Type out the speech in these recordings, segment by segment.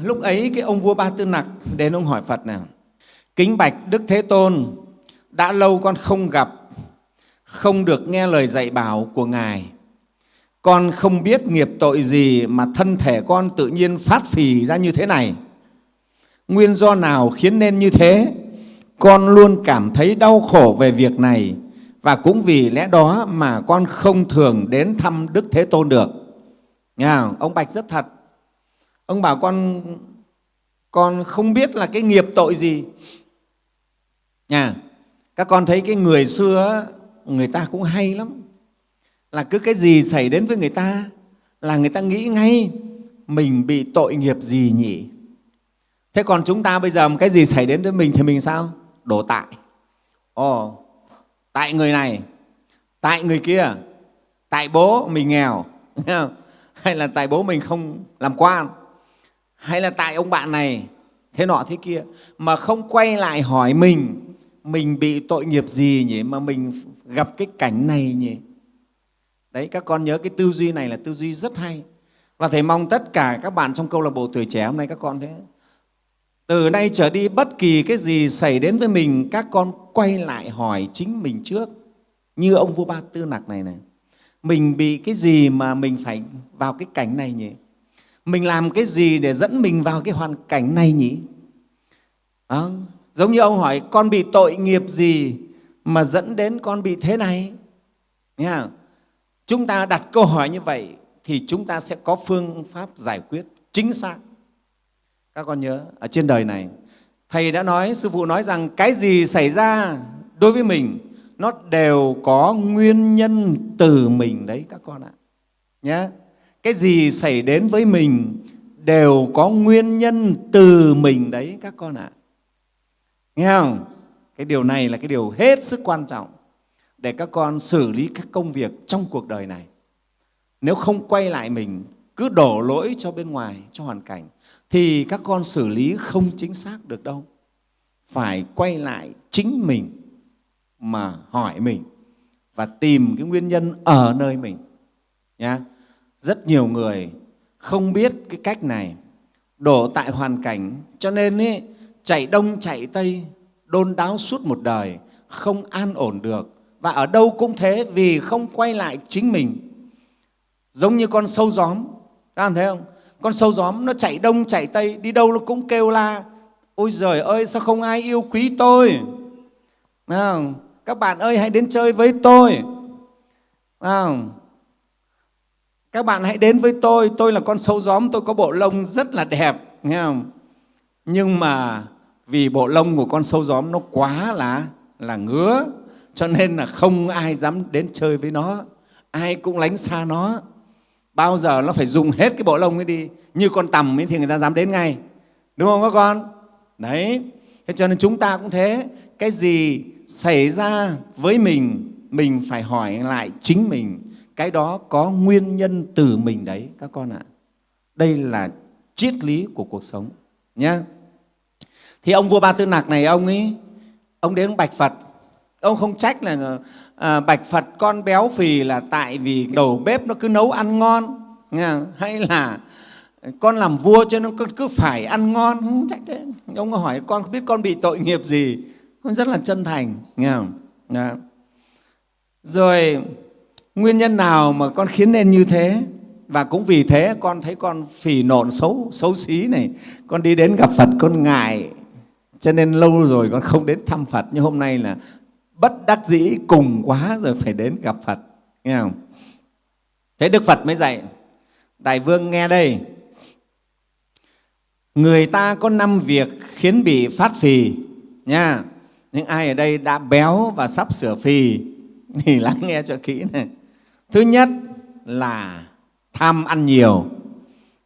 Lúc ấy cái ông vua Ba Tư Nặc đến ông hỏi Phật nào, kính bạch Đức Thế Tôn, đã lâu con không gặp, không được nghe lời dạy bảo của Ngài. Con không biết nghiệp tội gì mà thân thể con tự nhiên phát phì ra như thế này. Nguyên do nào khiến nên như thế? Con luôn cảm thấy đau khổ về việc này và cũng vì lẽ đó mà con không thường đến thăm Đức Thế Tôn được. Nghe không? Ông Bạch rất thật. Ông bảo con con không biết là cái nghiệp tội gì. nhà, Các con thấy cái người xưa người ta cũng hay lắm. Là cứ cái gì xảy đến với người ta là người ta nghĩ ngay mình bị tội nghiệp gì nhỉ? Thế còn chúng ta bây giờ cái gì xảy đến với mình thì mình sao? Đổ tại. Ồ, tại người này, tại người kia, tại bố mình nghèo, hay là tại bố mình không làm quan, hay là tại ông bạn này, thế nọ thế kia, mà không quay lại hỏi mình, mình bị tội nghiệp gì nhỉ, mà mình gặp cái cảnh này nhỉ? Đấy, các con nhớ cái tư duy này là tư duy rất hay. Và Thầy mong tất cả các bạn trong câu lạc bộ tuổi trẻ hôm nay các con thế. Từ nay trở đi bất kỳ cái gì xảy đến với mình, các con quay lại hỏi chính mình trước. Như ông vua Ba Tư Nặc này này. Mình bị cái gì mà mình phải vào cái cảnh này nhỉ? Mình làm cái gì để dẫn mình vào cái hoàn cảnh này nhỉ? À, giống như ông hỏi, con bị tội nghiệp gì mà dẫn đến con bị thế này? nha. Chúng ta đặt câu hỏi như vậy thì chúng ta sẽ có phương pháp giải quyết chính xác. Các con nhớ, ở trên đời này, Thầy đã nói, Sư Phụ nói rằng cái gì xảy ra đối với mình, nó đều có nguyên nhân từ mình đấy các con ạ. Nhé. Cái gì xảy đến với mình đều có nguyên nhân từ mình đấy các con ạ. Nghe không? Cái điều này là cái điều hết sức quan trọng để các con xử lý các công việc trong cuộc đời này. Nếu không quay lại mình, cứ đổ lỗi cho bên ngoài, cho hoàn cảnh, thì các con xử lý không chính xác được đâu. Phải quay lại chính mình mà hỏi mình và tìm cái nguyên nhân ở nơi mình. Nhá. Rất nhiều người không biết cái cách này, đổ tại hoàn cảnh, cho nên ý, chạy đông chạy tây, đôn đáo suốt một đời, không an ổn được, và ở đâu cũng thế vì không quay lại chính mình. Giống như con sâu gióm, các bạn thấy không? Con sâu gióm nó chạy đông chạy tây, đi đâu nó cũng kêu la. Ôi giời ơi, sao không ai yêu quý tôi? Không? Các bạn ơi, hãy đến chơi với tôi. Không? Các bạn hãy đến với tôi, tôi là con sâu gióm, tôi có bộ lông rất là đẹp. Nghe không? Nhưng mà vì bộ lông của con sâu gióm nó quá là là ngứa cho nên là không ai dám đến chơi với nó. Ai cũng lánh xa nó. Bao giờ nó phải dùng hết cái bộ lông ấy đi như con tầm ấy thì người ta dám đến ngay. Đúng không các con? Đấy. Thế cho nên chúng ta cũng thế. Cái gì xảy ra với mình mình phải hỏi lại chính mình cái đó có nguyên nhân từ mình đấy các con ạ. Đây là triết lý của cuộc sống nhé thì ông vua ba tư nặc này ông ấy ông đến bạch phật. Ông không trách là à, bạch phật con béo phì là tại vì đầu bếp nó cứ nấu ăn ngon nghe hay là con làm vua cho nên cứ, cứ phải ăn ngon không trách thế. Ông hỏi con không biết con bị tội nghiệp gì? Con rất là chân thành nghe không Đó. rồi nguyên nhân nào mà con khiến nên như thế và cũng vì thế con thấy con phì nộn xấu xấu xí này con đi đến gặp phật con ngại cho nên lâu rồi con không đến thăm phật nhưng hôm nay là bất đắc dĩ cùng quá rồi phải đến gặp Phật. Nghe không? Thế Đức Phật mới dạy, Đại Vương nghe đây, người ta có năm việc khiến bị phát phì nha. Những ai ở đây đã béo và sắp sửa phì thì lắng nghe cho kỹ này. Thứ nhất là tham ăn nhiều.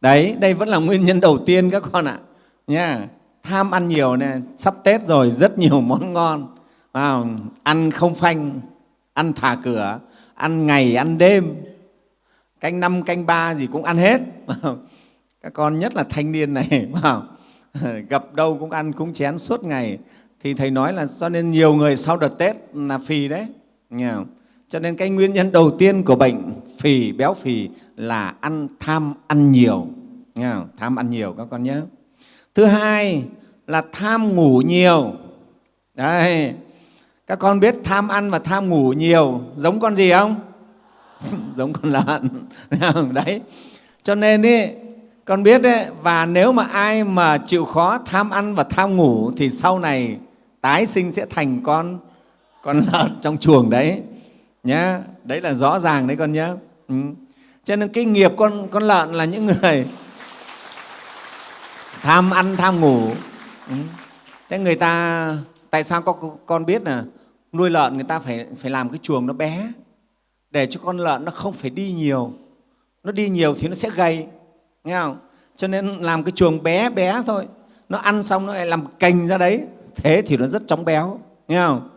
Đấy, đây vẫn là nguyên nhân đầu tiên các con ạ. Nha. Tham ăn nhiều này, sắp Tết rồi rất nhiều món ngon à, ăn không phanh ăn thả cửa ăn ngày ăn đêm canh năm canh ba gì cũng ăn hết các con nhất là thanh niên này gặp đâu cũng ăn cũng chén suốt ngày thì thầy nói là cho nên nhiều người sau đợt tết là phì đấy nghe không? Cho nên cái nguyên nhân đầu tiên của bệnh phì béo phì là ăn tham ăn nhiều. Nghe không? tham ăn nhiều các con nhớ. Thứ hai là tham ngủ nhiều. Đấy các con biết tham ăn và tham ngủ nhiều giống con gì không? Giống con lợn. Đấy. Cho nên ý, con biết đấy và nếu mà ai mà chịu khó tham ăn và tham ngủ thì sau này tái sinh sẽ thành con con lợn trong chuồng đấy nhá, đấy là rõ ràng đấy con nhé ừ. cho nên cái nghiệp con con lợn là những người tham ăn, tham ngủ. Ừ. thế người ta, tại sao con con biết là nuôi lợn người ta phải phải làm cái chuồng nó bé, để cho con lợn nó không phải đi nhiều. Nó đi nhiều thì nó sẽ gầy, nghe không? Cho nên làm cái chuồng bé bé thôi. Nó ăn xong nó lại làm cành ra đấy, thế thì nó rất chóng béo, nghe không?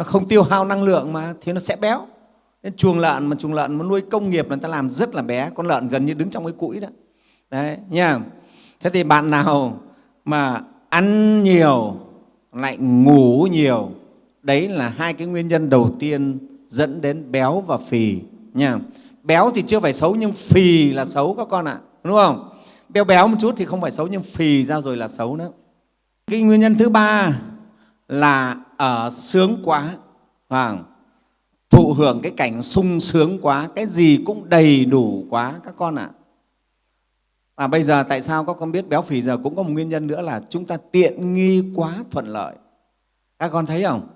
Nó không tiêu hao năng lượng mà thì nó sẽ béo. Nên chuồng lợn mà chuồng lợn mà nuôi công nghiệp là người ta làm rất là bé. Con lợn gần như đứng trong cái cũi đó. Đấy nha. Thế thì bạn nào mà ăn nhiều lại ngủ nhiều đấy là hai cái nguyên nhân đầu tiên dẫn đến béo và phì nha. Béo thì chưa phải xấu nhưng phì là xấu các con ạ à, đúng không? Béo béo một chút thì không phải xấu nhưng phì ra rồi là xấu nữa. Cái nguyên nhân thứ ba là ở sướng quá. À, thụ hưởng cái cảnh sung sướng quá cái gì cũng đầy đủ quá các con ạ. À. và bây giờ tại sao các con biết béo phì giờ cũng có một nguyên nhân nữa là chúng ta tiện nghi quá thuận lợi. Các con thấy không?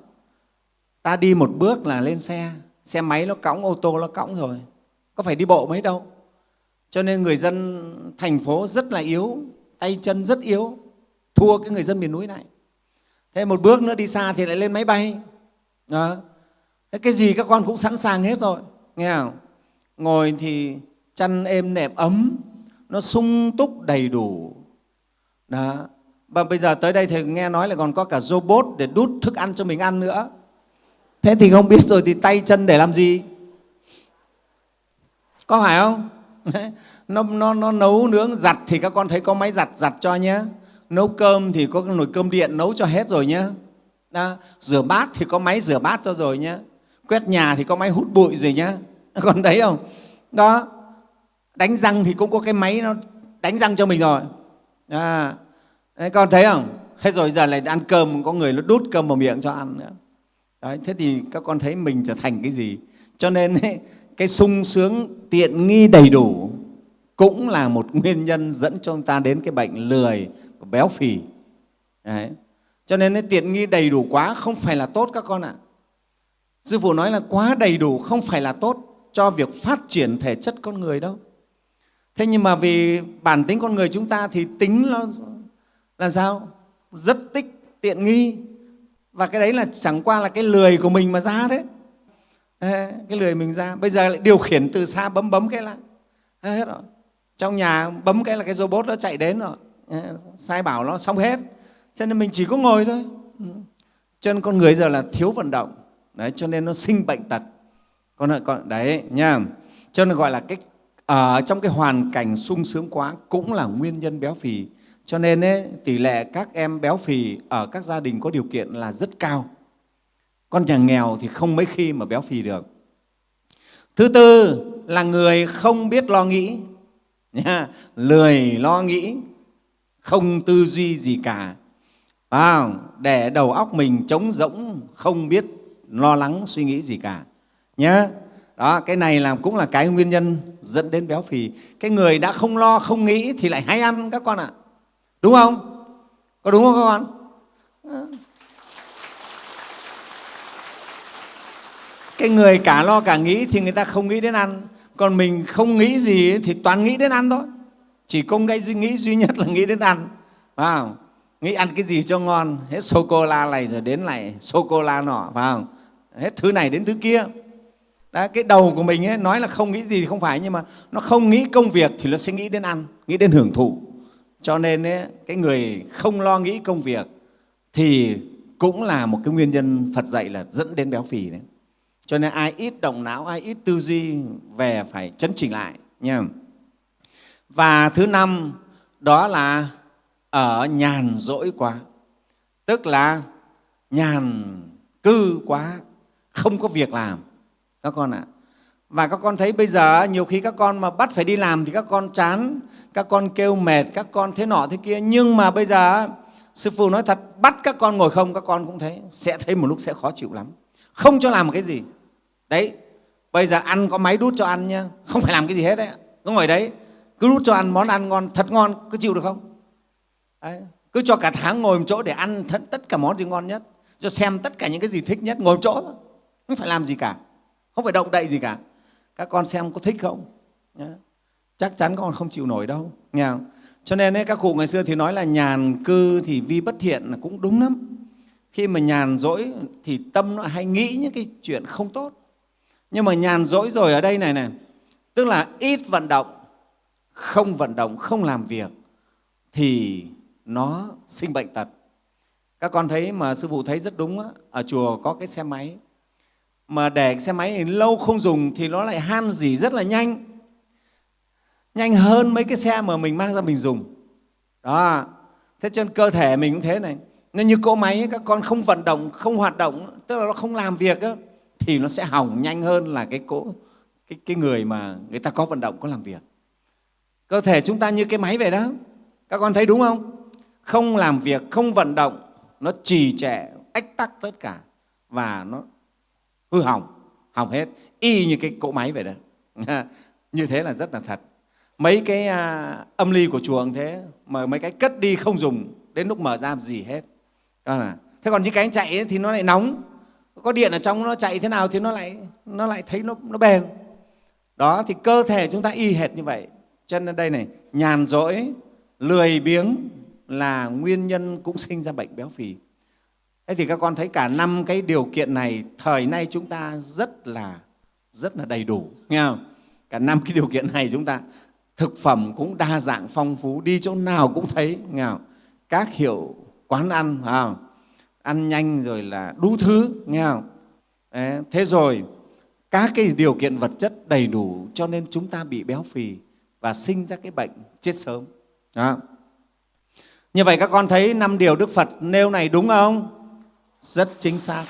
Ta đi một bước là lên xe xe máy nó cõng ô tô nó cõng rồi. Có phải đi bộ mấy đâu. Cho nên người dân thành phố rất là yếu tay chân rất yếu thua cái người dân miền núi này thế một bước nữa đi xa thì lại lên máy bay. Đó. Thế cái gì các con cũng sẵn sàng hết rồi. Nghe không? Ngồi thì chăn êm nệm ấm nó sung túc đầy đủ. Đó. Và bây giờ tới đây thì nghe nói là còn có cả robot để đút thức ăn cho mình ăn nữa. Thế thì không biết rồi thì tay chân để làm gì? Có phải không? Nó, nó, nó nấu nướng giặt thì các con thấy có máy giặt giặt cho nhé nấu cơm thì có nồi cơm điện nấu cho hết rồi nhé đó. rửa bát thì có máy rửa bát cho rồi nhé quét nhà thì có máy hút bụi rồi nhé còn thấy không? Đó đánh răng thì cũng có cái máy nó đánh răng cho mình rồi. À, đấy, con thấy không? Hết rồi giờ lại ăn cơm có người nó đút cơm vào miệng cho ăn nữa. Đấy, thế thì các con thấy mình trở thành cái gì? Cho nên ấy, cái sung sướng tiện nghi đầy đủ cũng là một nguyên nhân dẫn cho chúng ta đến cái bệnh lười béo phì. Đấy. cho nên cái tiện nghi đầy đủ quá không phải là tốt các con ạ. Sư phụ nói là quá đầy đủ không phải là tốt cho việc phát triển thể chất con người đâu. Thế nhưng mà vì bản tính con người chúng ta thì tính nó là sao? Rất tích, tiện nghi. Và cái đấy là chẳng qua là cái lười của mình mà ra đấy. Cái lười mình ra. Bây giờ lại điều khiển từ xa bấm bấm cái là hết rồi. Trong nhà bấm cái là cái robot nó chạy đến rồi sai bảo nó xong hết. Cho nên mình chỉ có ngồi thôi. Ừ. cho nên con người giờ là thiếu vận động. Đấy cho nên nó sinh bệnh tật. Con con đấy nha. Cho nên gọi là cái ở trong cái hoàn cảnh sung sướng quá cũng là nguyên nhân béo phì. Cho nên ấy, tỷ lệ các em béo phì ở các gia đình có điều kiện là rất cao. Con nhà nghèo thì không mấy khi mà béo phì được. Thứ tư là người không biết lo nghĩ. Nha lười lo nghĩ không tư duy gì cả. À, để đầu óc mình trống rỗng không biết lo lắng suy nghĩ gì cả. Nhé đó cái này là cũng là cái nguyên nhân dẫn đến béo phì. Cái người đã không lo không nghĩ thì lại hay ăn các con ạ. À. đúng không? Có đúng không các con? Cái người cả lo cả nghĩ thì người ta không nghĩ đến ăn. Còn mình không nghĩ gì thì toàn nghĩ đến ăn thôi chỉ có ngay suy nghĩ duy nhất là nghĩ đến ăn. Phải không? Nghĩ ăn cái gì cho ngon. Hết sô cô la này rồi đến lại sô cô la nọ phải không? Hết thứ này đến thứ kia. Đó, cái đầu của mình ấy, nói là không nghĩ gì thì không phải nhưng mà nó không nghĩ công việc thì nó sẽ nghĩ đến ăn nghĩ đến hưởng thụ. Cho nên ấy, cái người không lo nghĩ công việc thì cũng là một cái nguyên nhân Phật dạy là dẫn đến béo phì đấy. Cho nên ai ít động não, ai ít tư duy về phải chấn chỉnh lại nha. Và thứ năm đó là ở nhàn rỗi quá, tức là nhàn cư quá, không có việc làm. Các con ạ. và các con thấy bây giờ nhiều khi các con mà bắt phải đi làm thì các con chán các con kêu mệt các con thế nọ thế kia. Nhưng mà bây giờ sư phụ nói thật bắt các con ngồi không các con cũng thấy sẽ thấy một lúc sẽ khó chịu lắm. Không cho làm một cái gì. Đấy bây giờ ăn có máy đút cho ăn nhá không phải làm cái gì hết đấy cứ ngồi đấy cứ đút cho ăn món ăn ngon thật ngon cứ chịu được không? Đấy. cứ cho cả tháng ngồi một chỗ để ăn tất cả món gì ngon nhất cho xem tất cả những cái gì thích nhất ngồi một chỗ thôi. Không phải làm gì cả. Không phải động đậy gì cả. Các con xem có thích không? Đấy. chắc chắn con không chịu nổi đâu. Nghe không? cho nên ấy, các cụ ngày xưa thì nói là nhàn cư thì vi bất thiện là cũng đúng lắm. Khi mà nhàn rỗi thì tâm nó hay nghĩ những cái chuyện không tốt. Nhưng mà nhàn rỗi rồi ở đây này này tức là ít vận động không vận động không làm việc thì nó sinh bệnh tật. Các con thấy mà sư phụ thấy rất đúng á, ở chùa có cái xe máy. Mà để xe máy lâu không dùng thì nó lại han dỉ rất là nhanh. Nhanh hơn mấy cái xe mà mình mang ra mình dùng. Đó. Thế cho nên cơ thể mình cũng thế này. Nó như cỗ máy ấy, các con không vận động không hoạt động tức là nó không làm việc ấy, thì nó sẽ hỏng nhanh hơn là cái cỗ cái, cái người mà người ta có vận động có làm việc cơ thể chúng ta như cái máy vậy đó. Các con thấy đúng không? Không làm việc không vận động nó trì trệ ách tắc tất cả và nó hư hỏng hỏng hết. Y như cái cỗ máy vậy đó. Như thế là rất là thật. Mấy cái à, âm ly của chùa thế mà mấy cái cất đi không dùng đến lúc mở ra gì hết. Đó là thế còn những cái chạy ấy, thì nó lại nóng. Có điện ở trong nó chạy thế nào thì nó lại nó lại thấy nó nó bền. Đó thì cơ thể chúng ta y hệt như vậy cho nên đây này nhàn rỗi lười biếng là nguyên nhân cũng sinh ra bệnh béo phì thế thì các con thấy cả năm cái điều kiện này thời nay chúng ta rất là rất là đầy đủ nghe không cả năm cái điều kiện này chúng ta thực phẩm cũng đa dạng phong phú đi chỗ nào cũng thấy nghe không? các hiệu quán ăn không? ăn nhanh rồi là đủ thứ nghe không Đấy, thế rồi các cái điều kiện vật chất đầy đủ cho nên chúng ta bị béo phì và sinh ra cái bệnh chết sớm. Đó. như vậy các con thấy năm điều đức phật nêu này đúng không? Rất chính xác.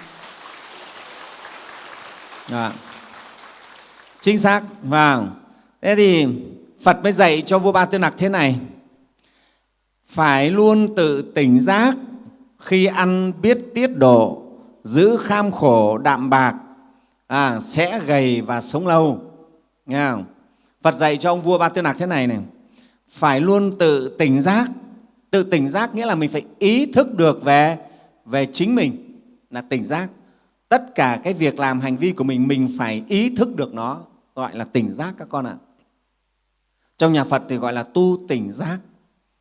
Đó. chính xác và thế thì phật mới dạy cho vua ba tư nặc thế này. Phải luôn tự tỉnh giác khi ăn biết tiết độ giữ kham khổ đạm bạc à, sẽ gầy và sống lâu. Nghe không? Phật dạy cho ông vua ba tư nặc thế này này. Phải luôn tự tỉnh giác. Tự tỉnh giác nghĩa là mình phải ý thức được về về chính mình là tỉnh giác. Tất cả cái việc làm hành vi của mình mình phải ý thức được nó, gọi là tỉnh giác các con ạ. Trong nhà phật thì gọi là tu tỉnh giác.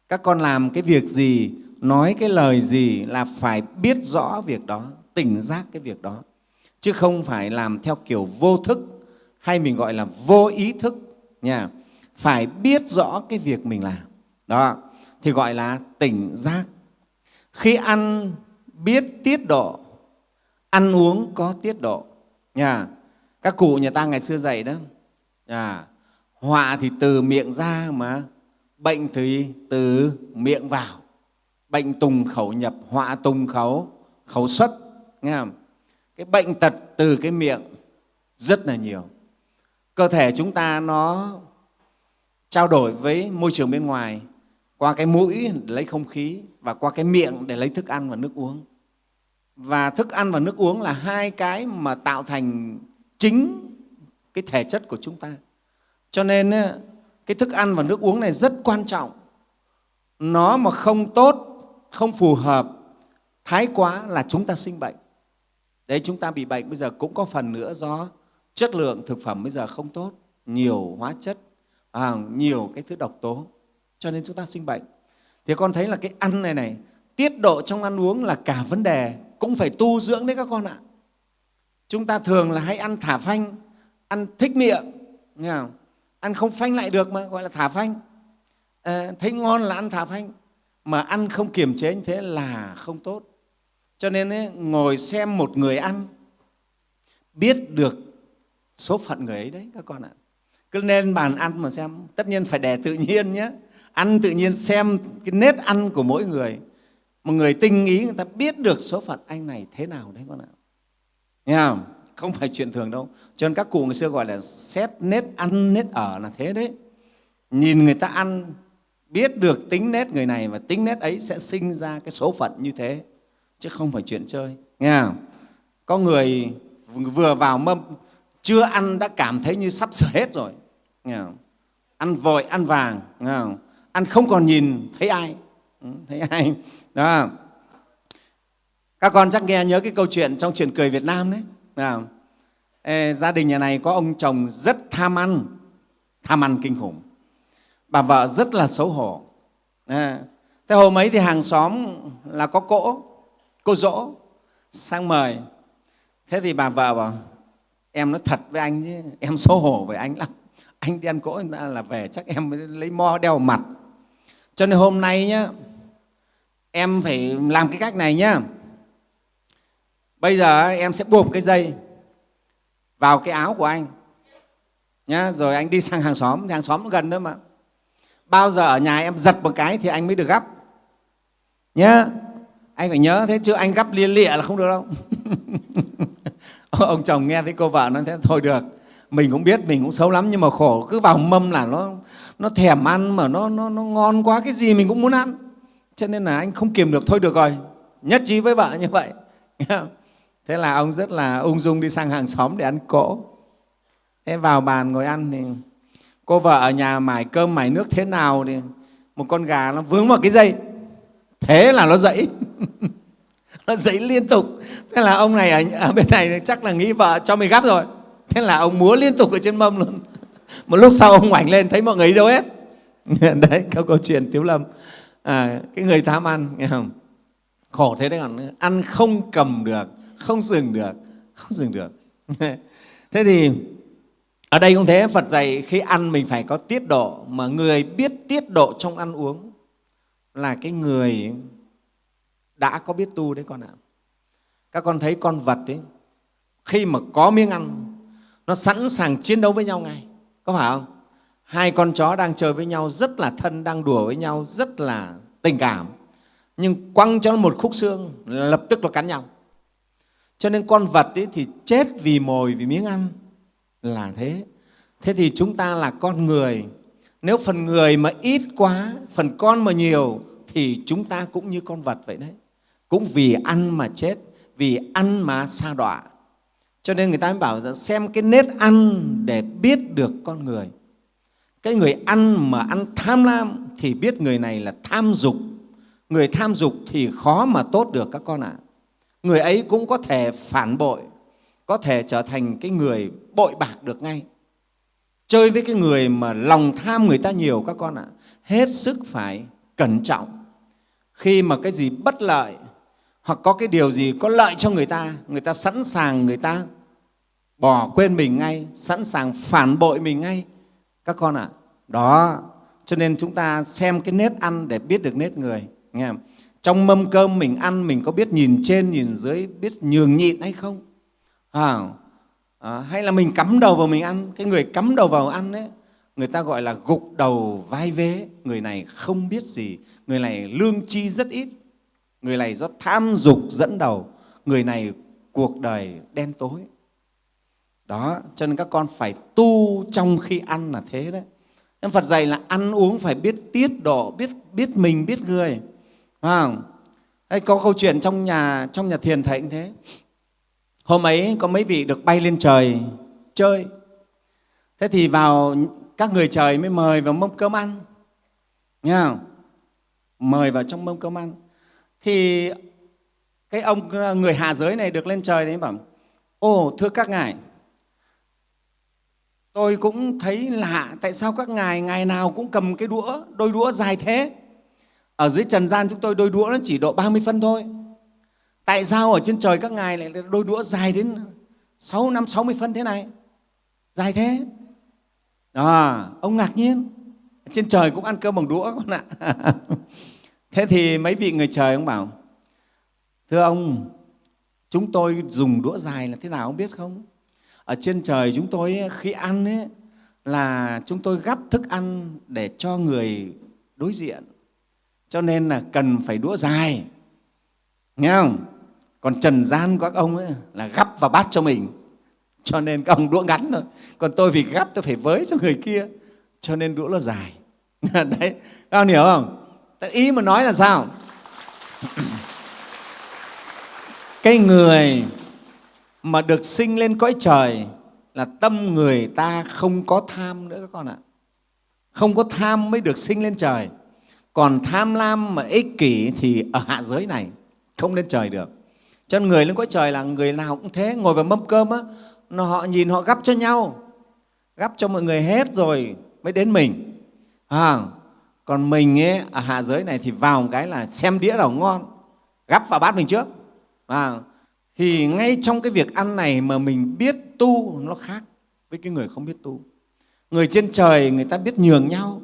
Các con làm cái việc gì, nói cái lời gì là phải biết rõ việc đó, tỉnh giác cái việc đó. Chứ không phải làm theo kiểu vô thức, hay mình gọi là vô ý thức nha. Phải biết rõ cái việc mình làm. Đó. Thì gọi là tỉnh giác. Khi ăn biết tiết độ ăn uống có tiết độ nha. Các cụ nhà ta ngày xưa dạy đó à, họa thì từ miệng ra mà bệnh thì từ miệng vào. Bệnh tùng khẩu nhập họa tùng khẩu khẩu xuất nghe không? cái bệnh tật từ cái miệng rất là nhiều cơ thể chúng ta nó trao đổi với môi trường bên ngoài, qua cái mũi để lấy không khí và qua cái miệng để lấy thức ăn và nước uống. Và thức ăn và nước uống là hai cái mà tạo thành chính cái thể chất của chúng ta. Cho nên cái thức ăn và nước uống này rất quan trọng. Nó mà không tốt, không phù hợp, thái quá là chúng ta sinh bệnh. Đấy, chúng ta bị bệnh bây giờ cũng có phần nữa do chất lượng thực phẩm bây giờ không tốt nhiều hóa chất à, nhiều cái thứ độc tố cho nên chúng ta sinh bệnh. Thì con thấy là cái ăn này này tiết độ trong ăn uống là cả vấn đề cũng phải tu dưỡng đấy các con ạ. Chúng ta thường là hay ăn thả phanh ăn thích miệng nghe không? ăn không phanh lại được mà gọi là thả phanh. À, thấy ngon là ăn thả phanh mà ăn không kiềm chế như thế là không tốt. Cho nên ấy, ngồi xem một người ăn biết được số phận người ấy đấy, các con ạ. Cứ lên bàn ăn mà xem. Tất nhiên phải để tự nhiên nhé. Ăn tự nhiên xem cái nết ăn của mỗi người. Một người tinh ý người ta biết được số phận anh này thế nào đấy con ạ. Nghe không? Không phải chuyện thường đâu. Cho nên các cụ ngày xưa gọi là xét nết ăn nết ở là thế đấy. Nhìn người ta ăn, biết được tính nét người này và tính nét ấy sẽ sinh ra cái số phận như thế. Chứ không phải chuyện chơi. Nghe không? có người vừa vào mâm chưa ăn đã cảm thấy như sắp sửa hết rồi. Nghe không? ăn vội ăn vàng nghe không? ăn không còn nhìn thấy ai. Ừ, thấy ai. Đó. Các con chắc nghe nhớ cái câu chuyện trong chuyện cười Việt Nam đấy? Ê, gia đình nhà này có ông chồng rất tham ăn tham ăn kinh khủng. Bà vợ rất là xấu hổ. À, thế hôm ấy thì hàng xóm là có cỗ cô dỗ sang mời. Thế thì bà vợ bảo em nói thật với anh chứ em xấu hổ với anh lắm. Anh đi ăn cỗ người ta là về, chắc em mới lấy mo đeo mặt. Cho nên hôm nay nhá, em phải làm cái cách này nhá. Bây giờ em sẽ buộc cái dây vào cái áo của anh nhá, rồi anh đi sang hàng xóm. Hàng xóm gần thôi mà. Bao giờ ở nhà em giật một cái thì anh mới được gấp nhá, anh phải nhớ thế chứ anh gấp lia lịa là không được đâu. ông chồng nghe thấy cô vợ nói thế thôi được mình cũng biết mình cũng xấu lắm nhưng mà khổ cứ vào mâm là nó nó thèm ăn mà nó, nó, nó ngon quá cái gì mình cũng muốn ăn. Cho nên là anh không kiềm được thôi được rồi nhất trí với vợ như vậy. Thế là ông rất là ung dung đi sang hàng xóm để ăn cỗ. Thế vào bàn ngồi ăn thì cô vợ ở nhà mải cơm mải nước thế nào thì một con gà nó vướng vào cái dây. Thế là nó dậy. nó dậy liên tục. Thế là ông này ở, ở bên này chắc là nghĩ vợ cho mình gắp rồi. Thế là ông múa liên tục ở trên mâm luôn. Một lúc sau ông ngoảnh lên thấy mọi người đi đâu hết. Đấy câu câu chuyện tiếu lâm. À, cái người tham ăn nghe không? Khổ thế đấy còn ăn không cầm được không dừng được không dừng được. Thế thì ở đây cũng thế phật dạy khi ăn mình phải có tiết độ. Mà người biết tiết độ trong ăn uống là cái người đã có biết tu đấy con ạ. Các con thấy con vật ấy, khi mà có miếng ăn, nó sẵn sàng chiến đấu với nhau ngay. Có phải không? Hai con chó đang chơi với nhau, rất là thân, đang đùa với nhau, rất là tình cảm. Nhưng quăng cho nó một khúc xương, lập tức nó cắn nhau. Cho nên con vật ấy thì chết vì mồi, vì miếng ăn. Là thế. Thế thì chúng ta là con người. Nếu phần người mà ít quá, phần con mà nhiều, thì chúng ta cũng như con vật vậy đấy cũng vì ăn mà chết vì ăn mà sa đọa. Cho nên người ta mới bảo rằng xem cái nết ăn để biết được con người. Cái người ăn mà ăn tham lam thì biết người này là tham dục. Người tham dục thì khó mà tốt được các con ạ. À. người ấy cũng có thể phản bội có thể trở thành cái người bội bạc được ngay. Chơi với cái người mà lòng tham người ta nhiều các con ạ à, hết sức phải cẩn trọng. Khi mà cái gì bất lợi hoặc có cái điều gì có lợi cho người ta người ta sẵn sàng người ta bỏ quên mình ngay sẵn sàng phản bội mình ngay. Các con ạ à, đó. Cho nên chúng ta xem cái nết ăn để biết được nết người nghe không? trong mâm cơm mình ăn mình có biết nhìn trên nhìn dưới biết nhường nhịn hay không? À, à, hay là mình cắm đầu vào mình ăn? Cái người cắm đầu vào ăn ấy người ta gọi là gục đầu vai vế. Người này không biết gì người này lương chi rất ít người này do tham dục dẫn đầu. Người này cuộc đời đen tối. Đó, cho nên các con phải tu trong khi ăn là thế đấy. Nên phật dạy là ăn uống phải biết tiết độ, biết biết mình, biết người. Phải không? Hay có câu chuyện trong nhà trong nhà thiền thầy cũng thế. Hôm ấy có mấy vị được bay lên trời chơi. Thế thì vào các người trời mới mời vào mâm cơm ăn. Nghe không? mời vào trong mâm cơm ăn thì cái ông ờ, người hạ giới này được lên trời đấy bảo ồ thưa các ngài tôi cũng thấy lạ tại sao các ngài ngày nào cũng cầm cái đũa đôi đũa dài thế? Ở dưới trần gian chúng tôi đôi đũa nó chỉ độ 30 phân thôi. Tại sao ở trên trời các ngài lại đôi đũa dài đến 6 năm 60 phân thế này? Dài thế? À, ông ngạc nhiên. Trên trời cũng ăn cơm bằng đũa con ạ. thế thì mấy vị người trời ông bảo thưa ông chúng tôi dùng đũa dài là thế nào ông biết không? Ở trên trời chúng tôi khi ăn ấy, là chúng tôi gắp thức ăn để cho người đối diện. Cho nên là cần phải đũa dài. Nghe không? Còn trần gian các ông ấy là gắp vào bát cho mình. Cho nên các ông đũa ngắn thôi. Còn tôi vì gắp tôi phải với cho người kia cho nên đũa nó dài. Đấy các ông hiểu không? Ý mà nói là sao? Cái người mà được sinh lên cõi trời là tâm người ta không có tham nữa các con ạ. Không có tham mới được sinh lên trời. Còn tham lam mà ích kỷ thì ở hạ giới này không lên trời được. Cho nên người lên cõi trời là người nào cũng thế ngồi vào mâm cơm á nó họ nhìn họ gắp cho nhau gắp cho mọi người hết rồi mới đến mình. À, còn mình ấy, ở hạ giới này thì vào một cái là xem đĩa nào ngon gắp vào bát mình trước. À, thì ngay trong cái việc ăn này mà mình biết tu nó khác với cái người không biết tu. Người trên trời người ta biết nhường nhau.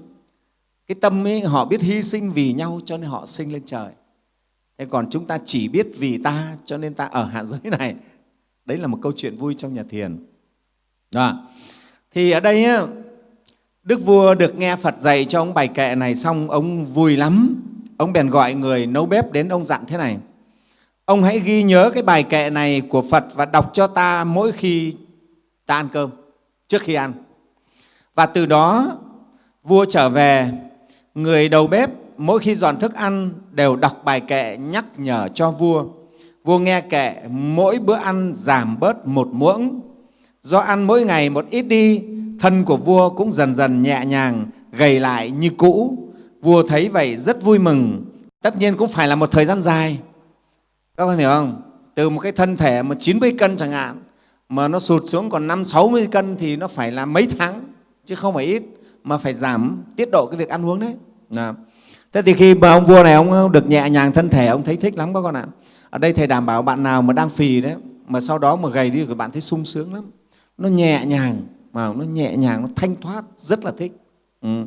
Cái tâm ấy họ biết hy sinh vì nhau cho nên họ sinh lên trời. Thế còn chúng ta chỉ biết vì ta cho nên ta ở hạ giới này. Đấy là một câu chuyện vui trong nhà thiền. Đó. thì ở đây ấy, đức vua được nghe phật dạy cho ông bài kệ này xong ông vui lắm ông bèn gọi người nấu bếp đến ông dặn thế này ông hãy ghi nhớ cái bài kệ này của phật và đọc cho ta mỗi khi ta ăn cơm trước khi ăn và từ đó vua trở về người đầu bếp mỗi khi dọn thức ăn đều đọc bài kệ nhắc nhở cho vua. Vua nghe kệ mỗi bữa ăn giảm bớt một muỗng. Do ăn mỗi ngày một ít đi, thân của vua cũng dần dần nhẹ nhàng, gầy lại như cũ. Vua thấy vậy rất vui mừng. Tất nhiên cũng phải là một thời gian dài. Các con hiểu không? Từ một cái thân thể mà 90 cân chẳng hạn, mà nó sụt xuống còn 5 60 cân thì nó phải là mấy tháng chứ không phải ít mà phải giảm tiết độ cái việc ăn uống đấy. À. Thế thì khi mà ông vua này ông được nhẹ nhàng thân thể, ông thấy thích lắm các con ạ. Ở đây Thầy đảm bảo bạn nào mà đang phì đấy, mà sau đó mà gầy đi thì bạn thấy sung sướng lắm. Nó nhẹ nhàng, mà nó nhẹ nhàng, nó thanh thoát, rất là thích. Ừ.